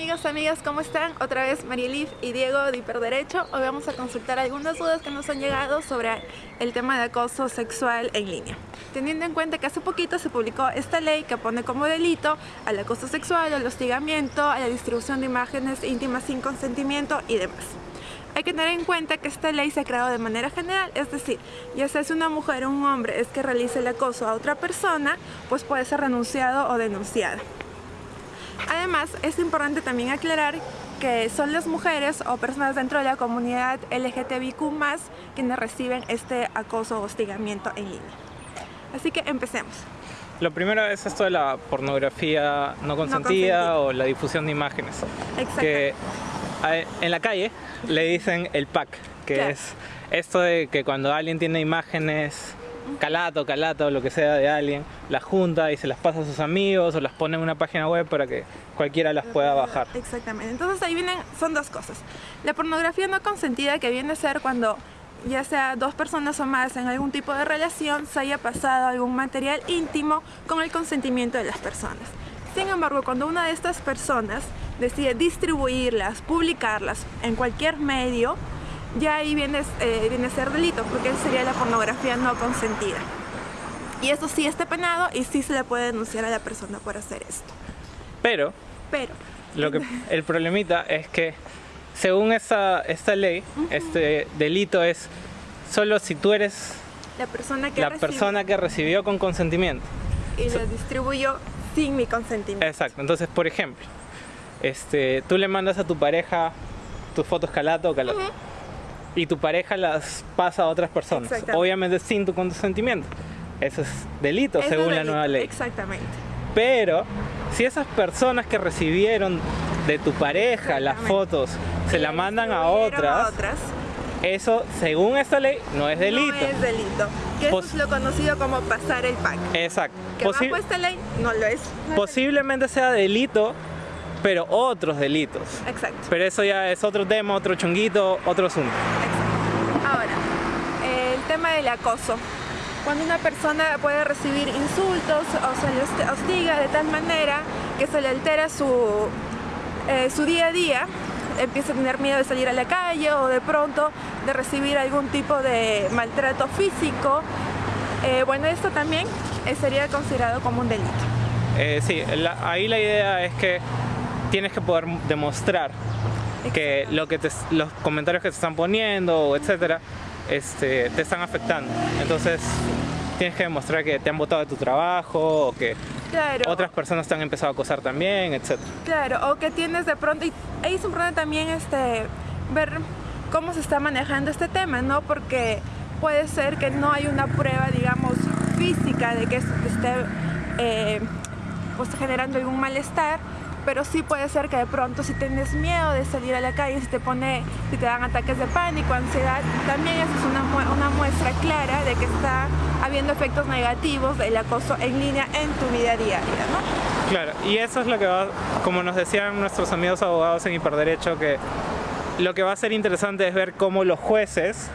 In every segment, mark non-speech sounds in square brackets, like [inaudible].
amigos, amigas, ¿cómo están? Otra vez Marielif y Diego de Hiperderecho. Hoy vamos a consultar algunas dudas que nos han llegado sobre el tema de acoso sexual en línea. Teniendo en cuenta que hace poquito se publicó esta ley que pone como delito al acoso sexual, al hostigamiento, a la distribución de imágenes íntimas sin consentimiento y demás. Hay que tener en cuenta que esta ley se ha creado de manera general, es decir, ya sea si una mujer o un hombre es que realice el acoso a otra persona, pues puede ser renunciado o denunciado. Además, es importante también aclarar que son las mujeres o personas dentro de la comunidad LGTBIQ+, quienes reciben este acoso o hostigamiento en línea. Así que empecemos. Lo primero es esto de la pornografía no consentida, o la difusión de imágenes. Exacto. Que en la calle le dicen el pack, que es esto de que cuando alguien tiene imágenes calato, calato, lo que sea de alguien, las junta y se las pasa a sus amigos o las pone en una página web para que cualquiera las pueda bajar. Exactamente. Entonces ahí vienen, son dos cosas. La pornografía no consentida que viene a ser cuando ya sea dos personas o más en algún tipo de relación se haya pasado algún material íntimo con el consentimiento de las personas. Sin embargo, cuando una de estas personas decide distribuirlas, publicarlas en cualquier medio, ya ahí viene, eh, viene a ser delito, porque sería la pornografía no consentida. Y eso sí está penado y sí se le puede denunciar a la persona por hacer esto. Pero, Pero lo que, [laughs] el problemita es que según esta, esta ley, este delito es solo si tú eres la persona que, la persona que recibió con consentimiento. Y lo distribuyó sin mi consentimiento. Exacto, entonces por ejemplo, este, tú le mandas a tu pareja tus fotos calato o calato y tu pareja las pasa a otras personas, obviamente sin tu consentimiento. Eso es delito según la nueva ley. Exactamente. Pero si esas personas que recibieron de tu pareja las fotos se la mandan a otras, eso según esta ley no es delito. No es delito. Que eso es lo conocido como pasar el pack. Exacto. Que bajo esta ley no lo es. posiblemente sea delito pero otros delitos. Exacto. Pero eso ya es otro tema, otro chunguito, otro asunto. Exacto. Ahora, el tema del acoso. Cuando una persona puede recibir insultos o se le hostiga de tal manera que se le altera su, eh, su día a día, empieza a tener miedo de salir a la calle o de pronto de recibir algún tipo de maltrato físico, eh, bueno, esto también eh, sería considerado como un delito. sí, ahí la idea es que tienes que poder demostrar que, lo que los comentarios que te están poniendo, etcétera, este, te están afectando. Entonces, tienes que demostrar que te han votado de tu trabajo o que otras personas te han empezado a acosar también, etcétera. Claro, o que tienes de pronto, y ahí es importante también este, ver cómo se está manejando este tema, ¿no? Porque puede ser que no hay una prueba, digamos, física de que esto te esté eh, pues, generando algún malestar, pero sí puede ser que de pronto si tienes miedo de salir a la calle, si te pone, si te dan ataques de pánico, ansiedad, también eso es una, una muestra clara de que está habiendo efectos negativos del acoso en línea en tu vida diaria, ¿no? Claro, y eso es lo que va, como nos decían nuestros amigos abogados en Hiperderecho, que lo que va a ser interesante es ver cómo los jueces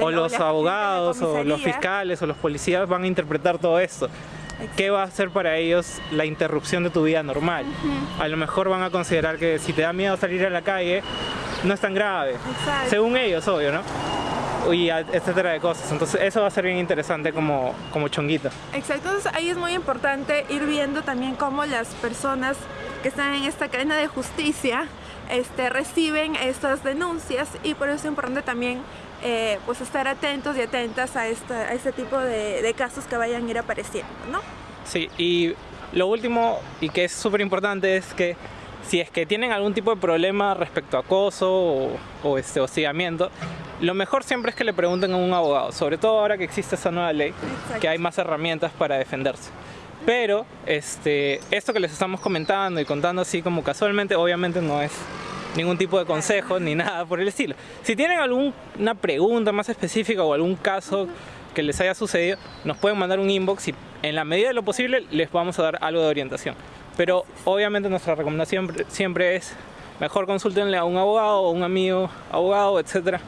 o los abogados o los fiscales o los policías van a interpretar todo esto. ¿Qué va a ser para ellos la interrupción de tu vida normal? A lo mejor van a considerar que si te da miedo salir a la calle, no es tan grave. Según ellos, obvio, ¿no? y etcétera de cosas. Entonces eso va a ser bien interesante como, como chonguito. Exacto, entonces ahí es muy importante ir viendo también cómo las personas que están en esta cadena de justicia este, reciben estas denuncias y por eso es importante también eh, pues estar atentos y atentas a, este tipo de, casos que vayan a ir apareciendo, ¿no? Sí, y lo último y que es súper importante es que si es que tienen algún tipo de problema respecto a acoso o, este hostigamiento, lo mejor siempre es que le pregunten a un abogado, sobre todo ahora que existe esa nueva ley, que hay más herramientas para defenderse. Pero este, esto que les estamos comentando y contando así como casualmente, obviamente no es ningún tipo de consejo ni nada por el estilo. Si tienen alguna pregunta más específica o algún caso que les haya sucedido, nos pueden mandar un inbox y en la medida de lo posible les vamos a dar algo de orientación. Pero obviamente nuestra recomendación siempre es mejor consúltenle a un abogado o un amigo abogado, etcétera,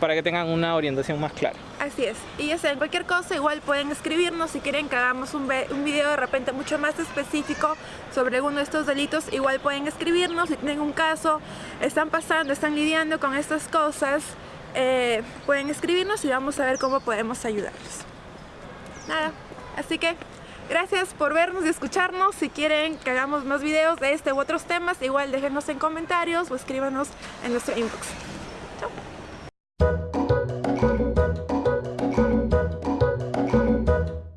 para que tengan una orientación más clara. Así es. Y ya saben, cualquier cosa igual pueden escribirnos si quieren que hagamos un, un video de repente mucho más específico sobre alguno de estos delitos, igual pueden escribirnos si tienen un caso, están pasando, están lidiando con estas cosas, eh, pueden escribirnos y vamos a ver cómo podemos ayudarlos. Nada, así que gracias por vernos y escucharnos. Si quieren que hagamos más videos de este u otros temas, igual déjenos en comentarios o escríbanos en nuestro inbox.